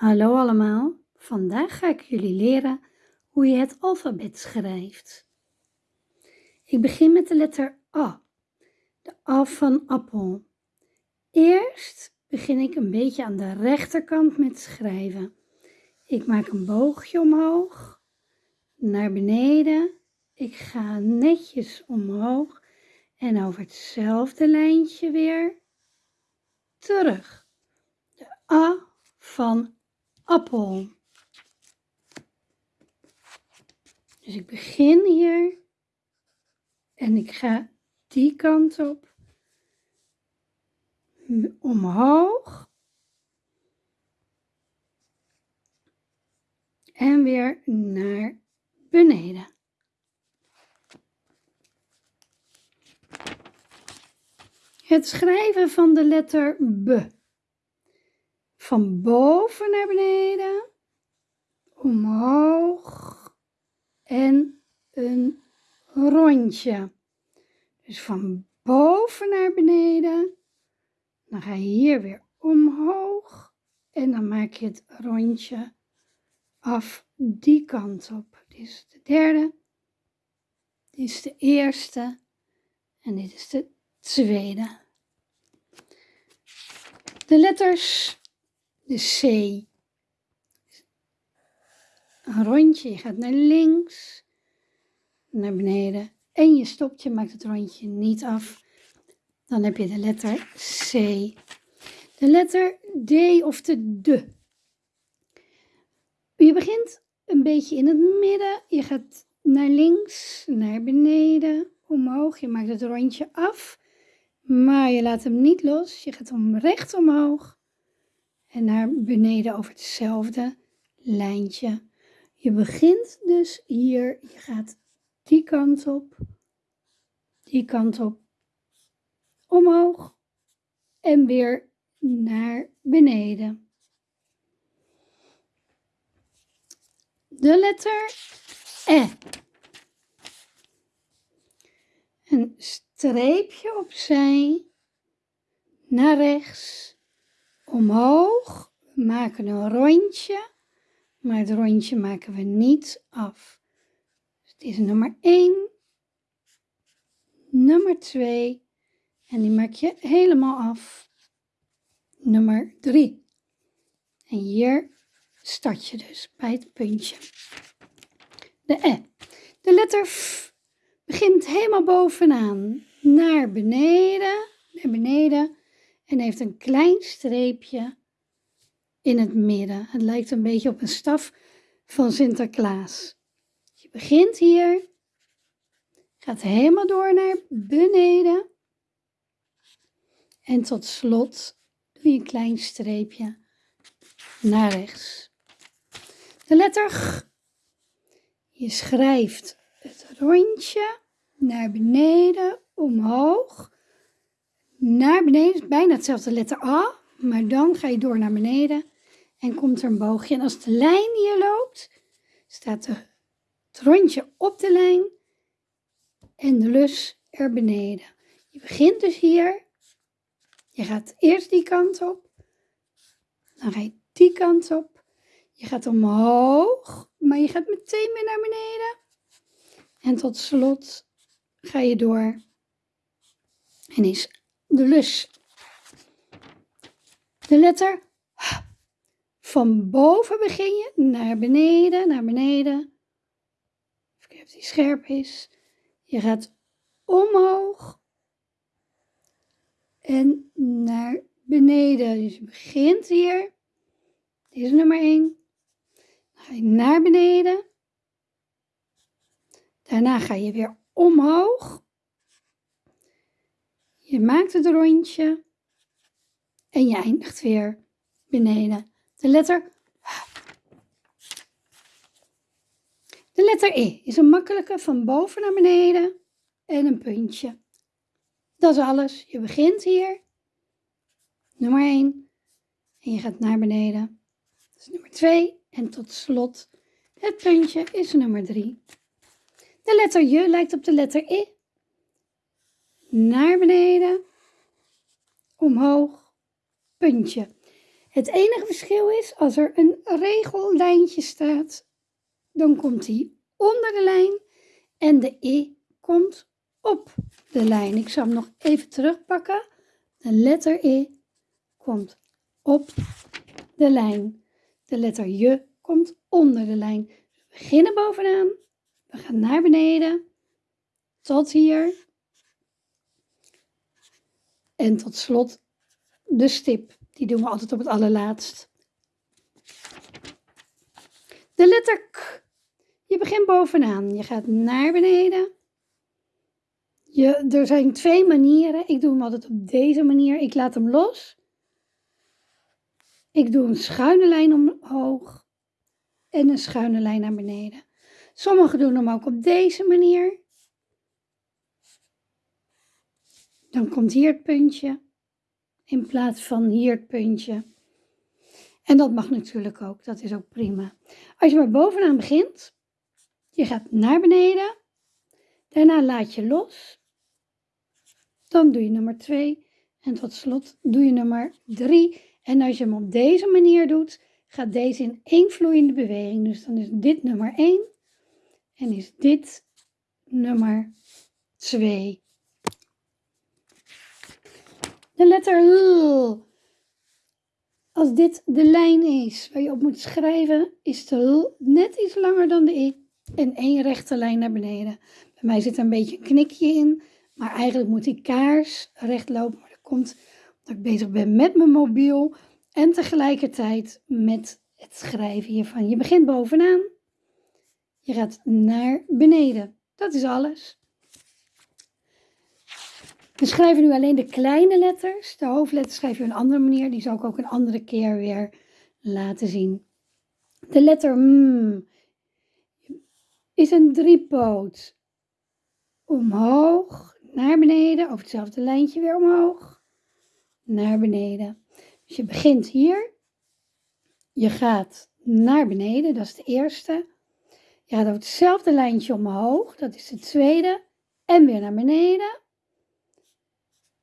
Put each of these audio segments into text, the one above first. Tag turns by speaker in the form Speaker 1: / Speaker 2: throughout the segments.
Speaker 1: Hallo allemaal, vandaag ga ik jullie leren hoe je het alfabet schrijft. Ik begin met de letter A, de A van appel. Eerst begin ik een beetje aan de rechterkant met schrijven. Ik maak een boogje omhoog, naar beneden. Ik ga netjes omhoog en over hetzelfde lijntje weer terug. De A van appel. Dus ik begin hier en ik ga die kant op, omhoog en weer naar beneden. Het schrijven van de letter B van boven naar beneden, omhoog en een rondje. Dus van boven naar beneden, dan ga je hier weer omhoog en dan maak je het rondje af die kant op. Dit is de derde, dit is de eerste en dit is de tweede. De letters de C. Een rondje, je gaat naar links, naar beneden en je stopt, je maakt het rondje niet af. Dan heb je de letter C. De letter D of de D. Je begint een beetje in het midden. Je gaat naar links, naar beneden, omhoog. Je maakt het rondje af, maar je laat hem niet los. Je gaat om recht omhoog en naar beneden over hetzelfde lijntje. Je begint dus hier, je gaat die kant op, die kant op, omhoog en weer naar beneden. De letter E. Een streepje opzij, naar rechts, omhoog. We maken een rondje, maar het rondje maken we niet af. Dus is nummer 1, nummer 2 en die maak je helemaal af. Nummer 3. En hier start je dus bij het puntje. De E. De letter F begint helemaal bovenaan naar beneden, naar beneden en heeft een klein streepje in het midden. Het lijkt een beetje op een staf van Sinterklaas. Je begint hier, gaat helemaal door naar beneden en tot slot doe je een klein streepje naar rechts. De letter G. Je schrijft het rondje naar beneden, omhoog naar beneden, bijna hetzelfde letter A, maar dan ga je door naar beneden en komt er een boogje. En als de lijn hier loopt, staat het rondje op de lijn en de lus er beneden. Je begint dus hier, je gaat eerst die kant op, dan ga je die kant op, je gaat omhoog, maar je gaat meteen weer naar beneden. En tot slot ga je door en is de lus. De letter. Van boven begin je naar beneden, naar beneden. Even kijken of die scherp is. Je gaat omhoog en naar beneden. Dus je begint hier. Dit is nummer 1. Dan ga je naar beneden. Daarna ga je weer omhoog. Je maakt het rondje en je eindigt weer beneden. De letter De letter E is een makkelijke van boven naar beneden en een puntje. Dat is alles. Je begint hier, nummer 1, en je gaat naar beneden. Dat is nummer 2 en tot slot het puntje is nummer 3. De letter J lijkt op de letter E naar beneden, omhoog, puntje. Het enige verschil is, als er een regellijntje staat, dan komt die onder de lijn en de i komt op de lijn. Ik zal hem nog even terugpakken. De letter i komt op de lijn. De letter j komt onder de lijn. We beginnen bovenaan. We gaan naar beneden. Tot hier. En tot slot de stip. Die doen we altijd op het allerlaatst. De letter K. Je begint bovenaan. Je gaat naar beneden. Je, er zijn twee manieren. Ik doe hem altijd op deze manier. Ik laat hem los. Ik doe een schuine lijn omhoog en een schuine lijn naar beneden. Sommigen doen hem ook op deze manier. Dan komt hier het puntje in plaats van hier het puntje. En dat mag natuurlijk ook, dat is ook prima. Als je maar bovenaan begint, je gaat naar beneden, daarna laat je los, dan doe je nummer 2 en tot slot doe je nummer 3. En als je hem op deze manier doet, gaat deze in één vloeiende beweging. Dus dan is dit nummer 1 en is dit nummer 2. De letter L. Als dit de lijn is waar je op moet schrijven, is de L net iets langer dan de I en één rechte lijn naar beneden. Bij mij zit er een beetje een knikje in, maar eigenlijk moet die kaars recht lopen. Maar dat komt omdat ik bezig ben met mijn mobiel en tegelijkertijd met het schrijven hiervan. Je begint bovenaan, je gaat naar beneden. Dat is alles. We schrijven nu alleen de kleine letters. De hoofdletters schrijf je een andere manier. Die zal ik ook een andere keer weer laten zien. De letter M is een driepoot. Omhoog, naar beneden, over hetzelfde lijntje weer omhoog, naar beneden. Dus je begint hier. Je gaat naar beneden, dat is de eerste. Je gaat over hetzelfde lijntje omhoog, dat is de tweede. En weer naar beneden.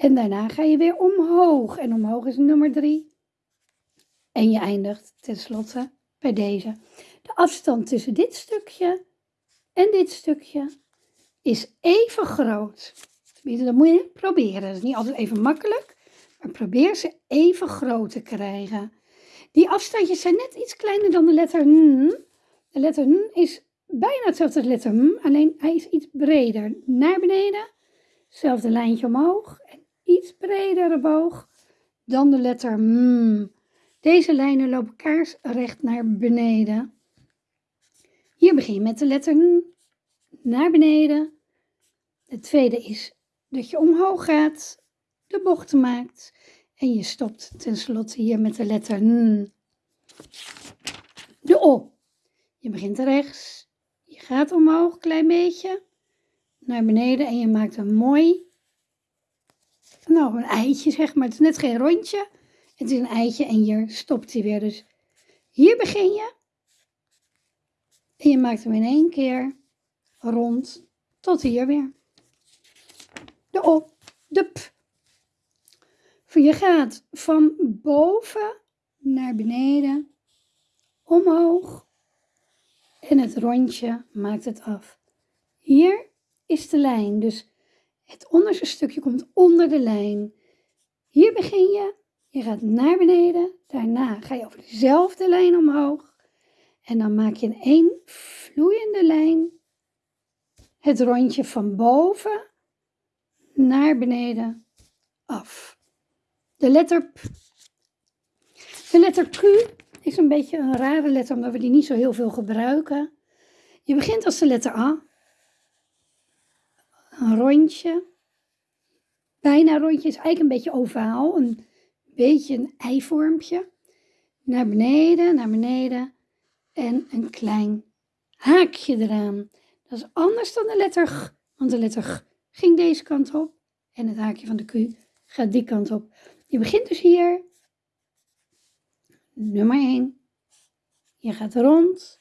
Speaker 1: En daarna ga je weer omhoog. En omhoog is nummer 3. En je eindigt tenslotte bij deze. De afstand tussen dit stukje en dit stukje is even groot. Dat moet je proberen. Dat is niet altijd even makkelijk. Maar probeer ze even groot te krijgen. Die afstandjes zijn net iets kleiner dan de letter N. De letter N is bijna hetzelfde als de letter M. Alleen hij is iets breder. Naar beneden. Hetzelfde lijntje omhoog. Iets bredere boog dan de letter M. Deze lijnen lopen kaarsrecht naar beneden. Hier begin je met de letter N naar beneden. De tweede is dat je omhoog gaat, de bochten maakt en je stopt tenslotte hier met de letter N. De O. Je begint rechts, je gaat omhoog een klein beetje, naar beneden en je maakt een mooi nou, een eitje zeg maar. Het is net geen rondje. Het is een eitje en hier stopt hij weer. Dus hier begin je. En je maakt hem in één keer rond tot hier weer. De op, de p. Je gaat van boven naar beneden, omhoog. En het rondje maakt het af. Hier is de lijn, dus het onderste stukje komt onder de lijn. Hier begin je. Je gaat naar beneden. Daarna ga je over dezelfde lijn omhoog. En dan maak je in één vloeiende lijn het rondje van boven naar beneden af. De letter P. De letter Q is een beetje een rare letter omdat we die niet zo heel veel gebruiken. Je begint als de letter A een rondje. Bijna rondje is eigenlijk een beetje ovaal, een beetje een eivormpje. Naar beneden, naar beneden en een klein haakje eraan. Dat is anders dan de letter G, want de letter G ging deze kant op en het haakje van de Q gaat die kant op. Je begint dus hier, nummer 1. Je gaat rond,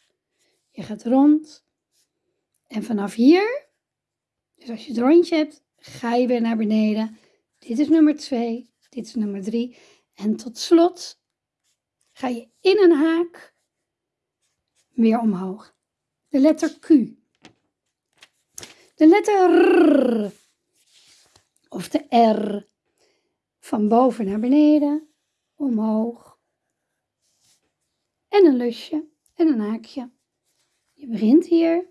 Speaker 1: je gaat rond en vanaf hier dus als je het rondje hebt, ga je weer naar beneden. Dit is nummer 2, dit is nummer 3. En tot slot ga je in een haak weer omhoog. De letter Q. De letter R of de R van boven naar beneden, omhoog en een lusje en een haakje. Je begint hier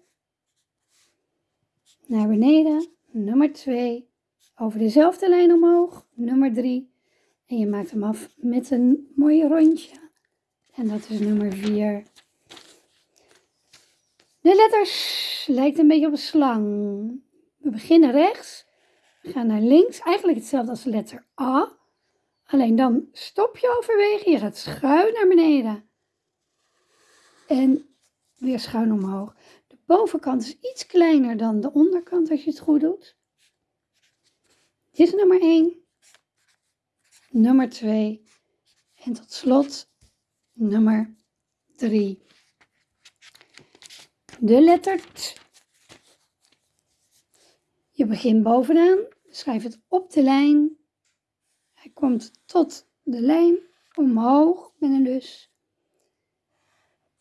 Speaker 1: naar beneden, nummer 2, over dezelfde lijn omhoog, nummer 3 en je maakt hem af met een mooi rondje en dat is nummer 4. De letters lijkt een beetje op een slang. We beginnen rechts, we gaan naar links, eigenlijk hetzelfde als de letter A. Alleen dan stop je overwege, je gaat schuin naar beneden. En weer schuin omhoog. Bovenkant is iets kleiner dan de onderkant als je het goed doet. Dit is nummer 1. Nummer 2. En tot slot nummer 3 de letter T. Je begint bovenaan, schrijf het op de lijn. Hij komt tot de lijn, omhoog met een lus.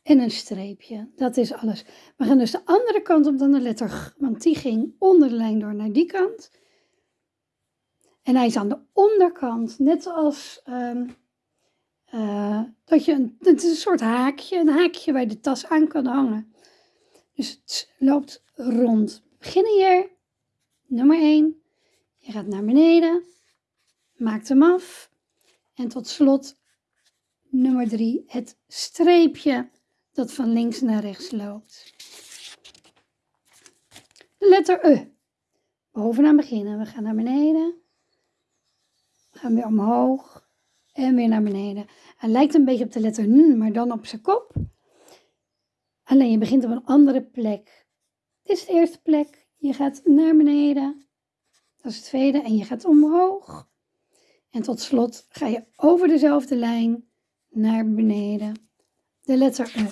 Speaker 1: En een streepje, dat is alles. We gaan dus de andere kant op dan de letter G, want die ging onder de lijn door naar die kant. En hij is aan de onderkant, net zoals um, uh, dat je een, is een soort haakje, een haakje waar je de tas aan kan hangen. Dus het loopt rond. Beginnen hier. Nummer 1. Je gaat naar beneden. Maakt hem af. En tot slot nummer 3. Het streepje dat van links naar rechts loopt. Letter E. Bovenaan beginnen. We gaan naar beneden. We gaan weer omhoog. En weer naar beneden. Hij lijkt een beetje op de letter N, maar dan op zijn kop. Alleen je begint op een andere plek. Dit is de eerste plek. Je gaat naar beneden. Dat is het tweede. En je gaat omhoog. En tot slot ga je over dezelfde lijn naar beneden. De letter E.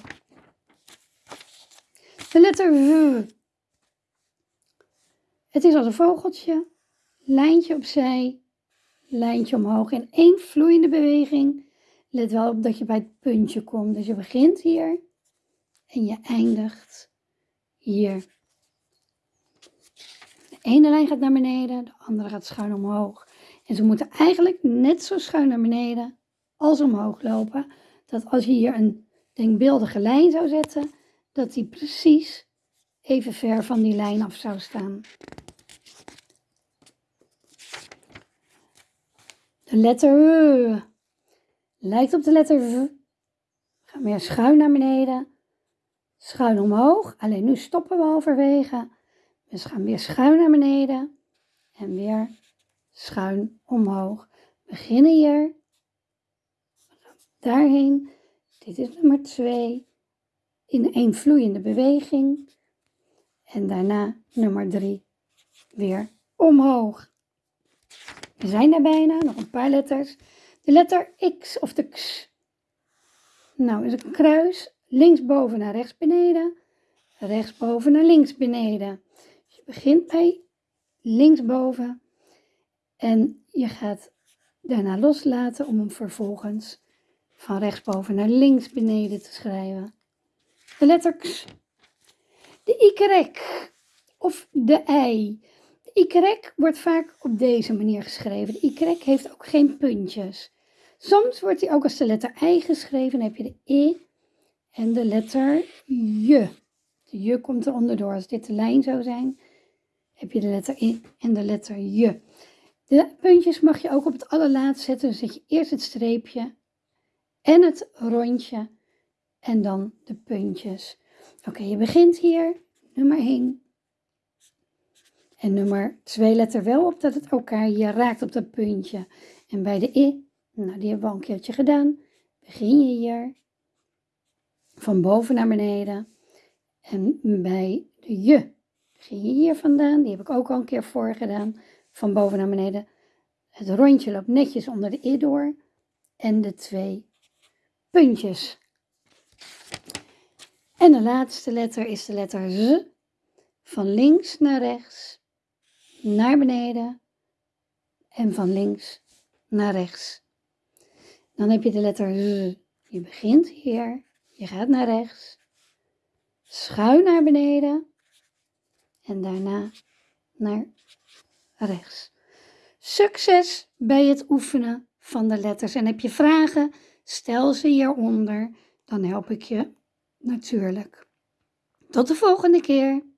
Speaker 1: De letter W. Het is als een vogeltje. Lijntje opzij. Lijntje omhoog. In één vloeiende beweging. Let wel op dat je bij het puntje komt. Dus je begint hier en je eindigt hier. De ene lijn gaat naar beneden, de andere gaat schuin omhoog. En ze moeten eigenlijk net zo schuin naar beneden als omhoog lopen. Dat als je hier een denkbeeldige lijn zou zetten, dat die precies even ver van die lijn af zou staan. De letter W lijkt op de letter V. Ga weer schuin naar beneden schuin omhoog. Alleen nu stoppen we halverwege. We gaan weer schuin naar beneden en weer schuin omhoog. We beginnen hier. We gaan daarheen. Dit is nummer 2. In één vloeiende beweging. En daarna nummer 3 weer omhoog. We zijn er bijna, nog een paar letters. De letter X of de X. Nou, is een kruis linksboven naar rechts beneden, rechtsboven naar links beneden. Je begint bij linksboven en je gaat daarna loslaten om hem vervolgens van rechtsboven naar links beneden te schrijven. De letter de Y of de I. De Y wordt vaak op deze manier geschreven. De Y heeft ook geen puntjes. Soms wordt hij ook als de letter I geschreven. Dan heb je de I en de letter je. De je komt er onderdoor. Als dit de lijn zou zijn, heb je de letter I en de letter je. De puntjes mag je ook op het allerlaatst zetten. Dan zet je eerst het streepje en het rondje en dan de puntjes. Oké, je begint hier, nummer 1. En nummer 2 let er wel op dat het elkaar je raakt op dat puntje. En bij de I, nou die hebben we al een keertje gedaan, begin je hier van boven naar beneden. En bij de je begin je hier vandaan. Die heb ik ook al een keer voor gedaan. Van boven naar beneden. Het rondje loopt netjes onder de i door. En de twee puntjes. En de laatste letter is de letter Z. Van links naar rechts, naar beneden en van links naar rechts. Dan heb je de letter Z. Je begint hier, je gaat naar rechts, schuin naar beneden en daarna naar rechts. Succes bij het oefenen van de letters. En heb je vragen? Stel ze hieronder, dan help ik je natuurlijk. Tot de volgende keer!